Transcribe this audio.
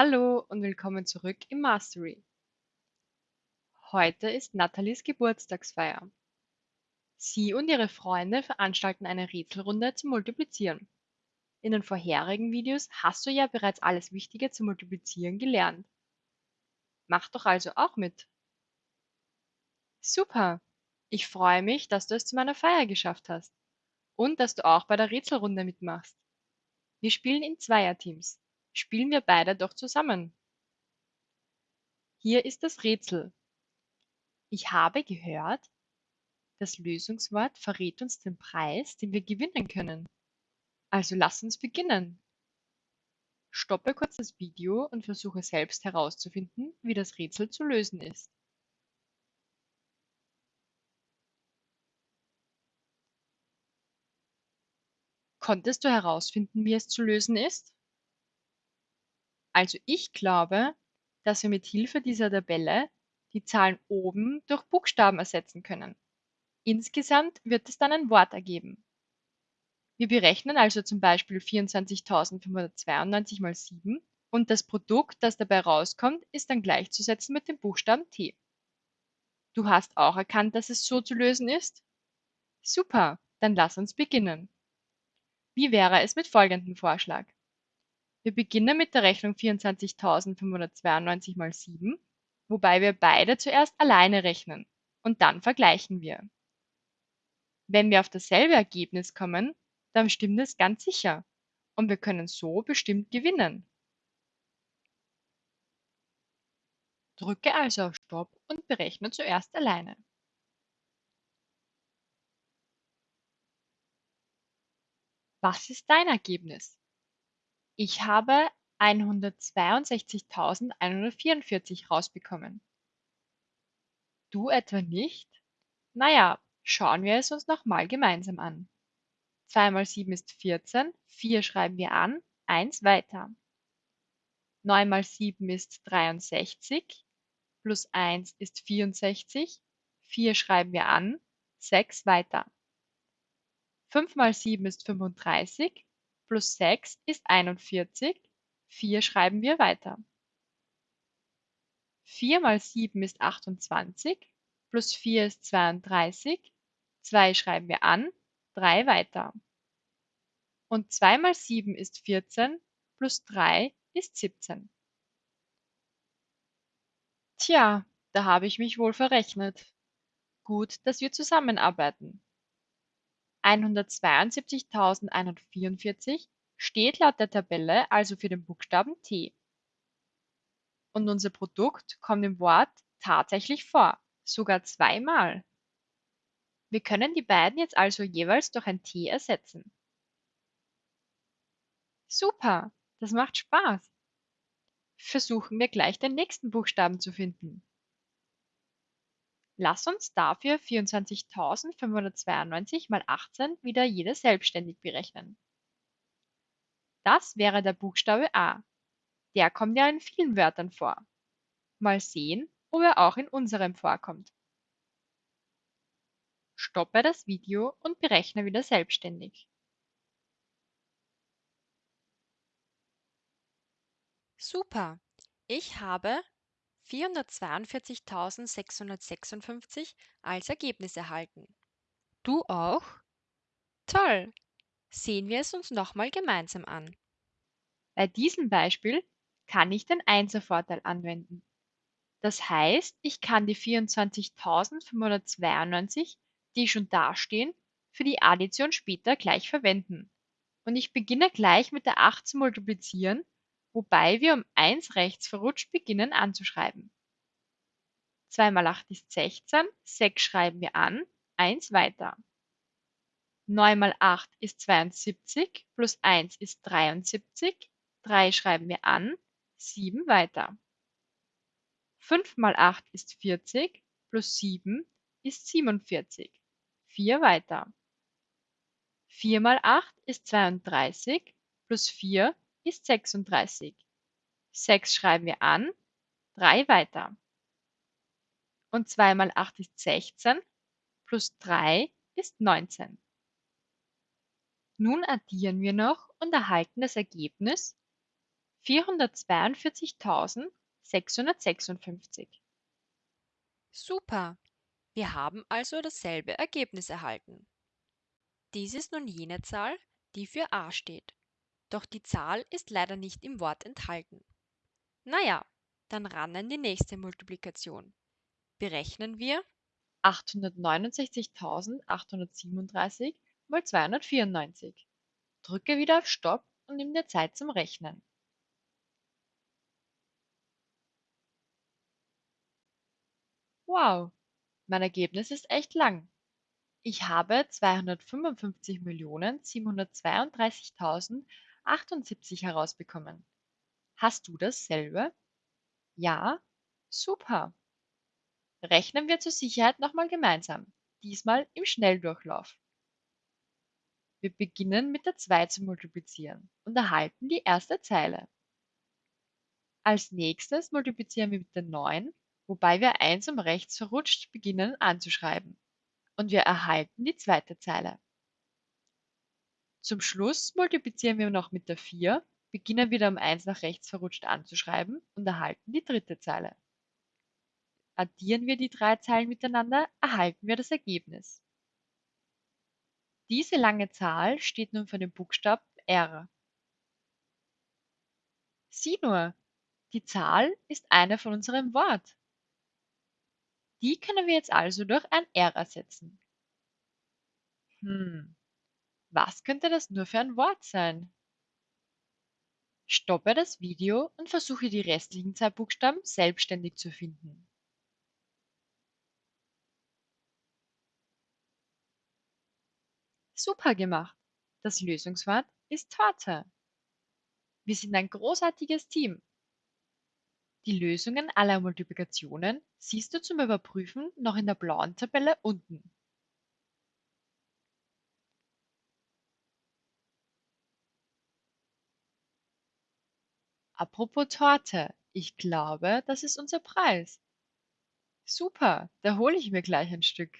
Hallo und willkommen zurück im Mastery. Heute ist Nathalies Geburtstagsfeier. Sie und ihre Freunde veranstalten eine Rätselrunde zum Multiplizieren. In den vorherigen Videos hast du ja bereits alles Wichtige zum Multiplizieren gelernt. Mach doch also auch mit. Super! Ich freue mich, dass du es zu meiner Feier geschafft hast und dass du auch bei der Rätselrunde mitmachst. Wir spielen in Zweierteams. Spielen wir beide doch zusammen. Hier ist das Rätsel. Ich habe gehört, das Lösungswort verrät uns den Preis, den wir gewinnen können. Also lass uns beginnen. Stoppe kurz das Video und versuche selbst herauszufinden, wie das Rätsel zu lösen ist. Konntest du herausfinden, wie es zu lösen ist? Also ich glaube, dass wir mit Hilfe dieser Tabelle die Zahlen oben durch Buchstaben ersetzen können. Insgesamt wird es dann ein Wort ergeben. Wir berechnen also zum Beispiel 24.592 mal 7 und das Produkt, das dabei rauskommt, ist dann gleichzusetzen mit dem Buchstaben T. Du hast auch erkannt, dass es so zu lösen ist? Super, dann lass uns beginnen. Wie wäre es mit folgendem Vorschlag? Wir beginnen mit der Rechnung 24.592 mal 7, wobei wir beide zuerst alleine rechnen und dann vergleichen wir. Wenn wir auf dasselbe Ergebnis kommen, dann stimmt es ganz sicher und wir können so bestimmt gewinnen. Drücke also auf Stopp und berechne zuerst alleine. Was ist dein Ergebnis? Ich habe 162.144 rausbekommen. Du etwa nicht? Na ja, schauen wir es uns nochmal gemeinsam an. 2 mal 7 ist 14, 4 schreiben wir an, 1 weiter. 9 mal 7 ist 63, plus 1 ist 64, 4 schreiben wir an, 6 weiter. 5 mal 7 ist 35, plus 6 ist 41, 4 schreiben wir weiter. 4 mal 7 ist 28, plus 4 ist 32, 2 schreiben wir an, 3 weiter. Und 2 mal 7 ist 14, plus 3 ist 17. Tja, da habe ich mich wohl verrechnet. Gut, dass wir zusammenarbeiten. 172.144 steht laut der Tabelle also für den Buchstaben T. Und unser Produkt kommt im Wort tatsächlich vor, sogar zweimal. Wir können die beiden jetzt also jeweils durch ein T ersetzen. Super, das macht Spaß. Versuchen wir gleich den nächsten Buchstaben zu finden. Lass uns dafür 24.592 mal 18 wieder jede selbstständig berechnen. Das wäre der Buchstabe A. Der kommt ja in vielen Wörtern vor. Mal sehen, ob er auch in unserem vorkommt. Stoppe das Video und berechne wieder selbstständig. Super! Ich habe 442.656 als Ergebnis erhalten. Du auch? Toll! Sehen wir es uns nochmal gemeinsam an. Bei diesem Beispiel kann ich den Einservorteil anwenden. Das heißt, ich kann die 24.592, die schon dastehen, für die Addition später gleich verwenden. Und ich beginne gleich mit der 8 zu multiplizieren wobei wir um 1 rechts verrutscht beginnen anzuschreiben. 2 mal 8 ist 16, 6 schreiben wir an, 1 weiter. 9 mal 8 ist 72, plus 1 ist 73, 3 schreiben wir an, 7 weiter. 5 mal 8 ist 40, plus 7 ist 47, 4 weiter. 4 mal 8 ist 32, plus 4 ist 36. 6 schreiben wir an, 3 weiter. Und 2 mal 8 ist 16, plus 3 ist 19. Nun addieren wir noch und erhalten das Ergebnis vierhundertzweiundvierzigtausendsechshundertsechsundfünfzig. Super! Wir haben also dasselbe Ergebnis erhalten. Dies ist nun jene Zahl, die für a steht. Doch die Zahl ist leider nicht im Wort enthalten. Naja, dann ran an die nächste Multiplikation. Berechnen wir 869.837 mal 294. Drücke wieder auf Stopp und nimm dir Zeit zum Rechnen. Wow, mein Ergebnis ist echt lang. Ich habe 255.732.078 herausbekommen. Hast du dasselbe? Ja? Super. Rechnen wir zur Sicherheit nochmal gemeinsam, diesmal im Schnelldurchlauf. Wir beginnen mit der 2 zu multiplizieren und erhalten die erste Zeile. Als nächstes multiplizieren wir mit der 9, wobei wir eins um rechts verrutscht beginnen anzuschreiben. Und wir erhalten die zweite Zeile. Zum Schluss multiplizieren wir noch mit der 4, beginnen wieder um eins nach rechts verrutscht anzuschreiben und erhalten die dritte Zeile. Addieren wir die drei Zeilen miteinander, erhalten wir das Ergebnis. Diese lange Zahl steht nun für den Buchstaben R. Sieh nur, die Zahl ist eine von unserem Wort. Die können wir jetzt also durch ein R ersetzen. Hm, was könnte das nur für ein Wort sein? Stoppe das Video und versuche die restlichen zwei Buchstaben selbstständig zu finden. Super gemacht! Das Lösungswort ist Torte. Wir sind ein großartiges Team. Die Lösungen aller Multiplikationen siehst du zum Überprüfen noch in der blauen Tabelle unten. Apropos Torte, ich glaube, das ist unser Preis. Super, da hole ich mir gleich ein Stück.